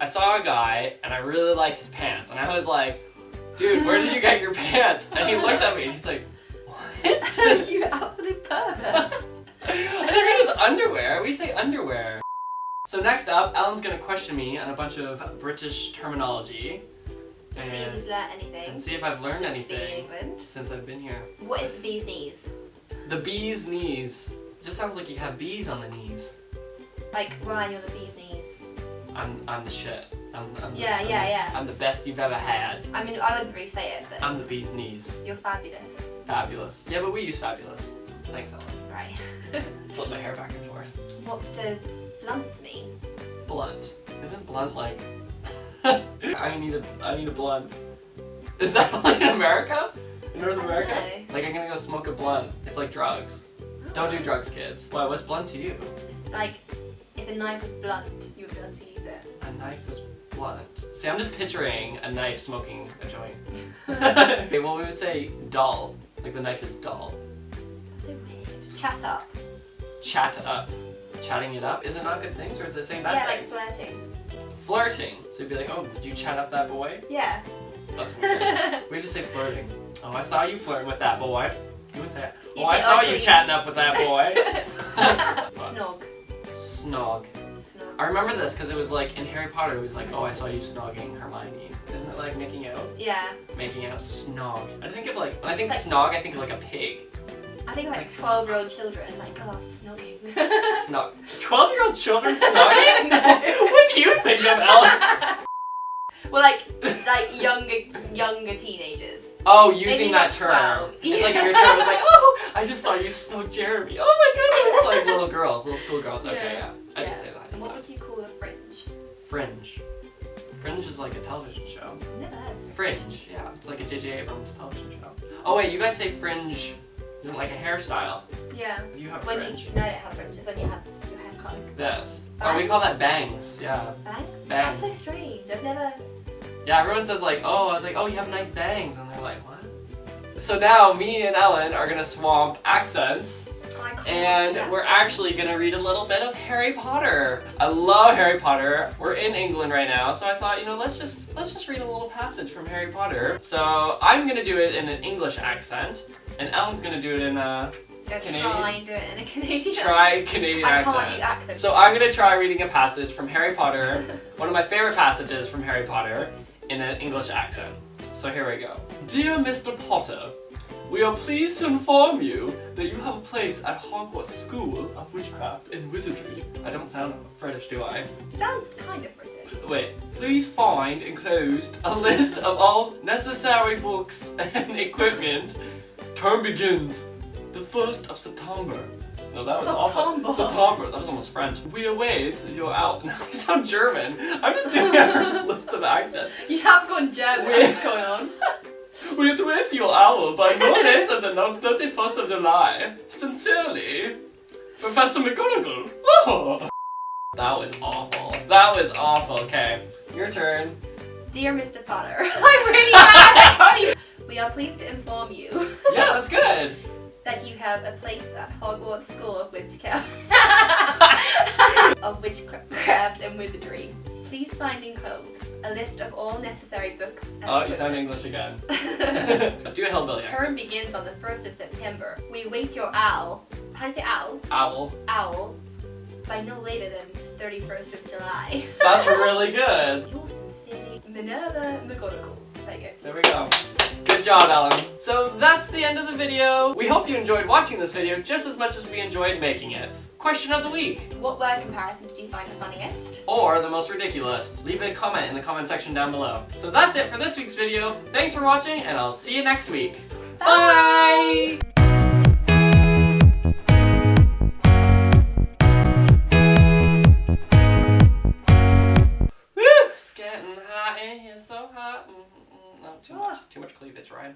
I saw a guy and I really liked his pants and I was like, dude, where did you get your pants? And he looked at me and he's like, what? you absolute pervert. I think it was underwear. We say underwear. So next up, Ellen's gonna question me on a bunch of British terminology. See if And, he's learnt anything. and see if I've learned since being in anything England. since I've been here. What is the bee's knees? The bee's knees. Just sounds like you have bees on the knees. Like Ryan, you're the bee's knees. I'm, I'm the shit. I'm, I'm the, Yeah, I'm, yeah, yeah. I'm the best you've ever had. I mean, I wouldn't really say it, but I'm the bee's knees. you're fabulous. Fabulous. Yeah, but we use fabulous. Thanks, Ellen. Right. Flip my hair back and forth. what does blunt mean? Blunt. Isn't blunt like? I need a I need a blunt. Is that like in America? In North America? know. Like I'm gonna go smoke a blunt. It's like drugs. Don't do drugs, kids. Why? What's blunt to you? Like, if a knife was blunt, knife was blunt. See, I'm just picturing a knife smoking a joint. okay, well we would say dull. Like the knife is dull. That's so weird. Chat up. Chat up. Chatting it up. Is it not good things or is it saying bad yeah, like flirting. Flirting. So you'd be like, oh, did you chat up that boy? Yeah. That's weird. we just say flirting. Oh, I saw you flirting with that boy. You would say, You oh, I saw ugly. you chatting up with that boy. Snog. Snog. I remember this because it was like in Harry Potter. It was like, oh, I saw you snogging Hermione. Isn't it like making out? Yeah. Making out snog. I think of like when I think Like- snog, I think of like a pig. I think like Like- 12 year old children, like, oh, snogging. Snog. Twelve year old children snogging? What do you think of Ellen? well, like, like younger, younger teenagers. Oh, using Maybe that term. 12. It's like your term was like, oh, I just saw you snog Jeremy. Oh my goodness. Like little girls, little school girls. Okay, yeah. Yeah. Fringe? Fringe. Fringe is like a television show. Never heard. Fringe, yeah. It's like a J.J. Abrams television show. Oh wait, you guys say fringe isn't like a hairstyle. Yeah. You have When fringe. you, no, I don't have fringes. When you have your hair cut. This. Oh, we call that bangs. Yeah. Bangs? Bangs. That's so strange. I've never. Yeah, everyone says like, oh, I was like, oh, you have nice bangs. And they're like, what? So now me and Ellen are gonna swamp accents. Oh, and do we're actually gonna read a little bit of Harry Potter. I love Harry Potter. We're in England right now, so I thought, you know, let's just let's just read a little passage from Harry Potter. So I'm gonna do it in an English accent, and Ellen's gonna do it in a Canadian. try and do it in a Canadian. try Canadian I accent. can't do accents. So I'm gonna try reading a passage from Harry Potter, one of my favorite passages from Harry Potter, in an English accent. So here we go. Dear Mr. Potter, we are pleased to inform you that you have a place at Hogwarts School of Witchcraft and Wizardry. I don't sound British, do I? You sound kind of British. Wait. Please find enclosed a list of all necessary books and equipment. Term begins the 1st of September. No, that was September. awful. September. That was almost French. We await your out. Now I sound German. I'm just doing a list of accents. You have gone German. What's going on? We await your hour by no later than the 31st of July. Sincerely, Professor McGonagall. Oh. That was awful. That was awful. Okay, your turn. Dear Mr. Potter, I'm really. I can't. We are pleased to inform you Yeah, that's good. That you have a place at Hogwarts School of Witchcraft, of Witchcraft and Wizardry. Please find enclosed a list of all necessary books. and Oh, you sound. English again. Do a hillbilly. Term begins on the 1st of September. We wait your owl. How do you say owl? Owl. Owl. By no later than 31st of July. That's really good. Yours sincerely, Minerva McGonagall. There you. There we go. Good job, Ellen. So that's the end of the video. We hope you enjoyed watching this video just as much as we enjoyed making it. Question of the week. What word comparison did you find the funniest? or the most ridiculous. Leave a comment in the comment section down below. So that's it for this week's video. Thanks for watching and I'll see you next week. Bye! right?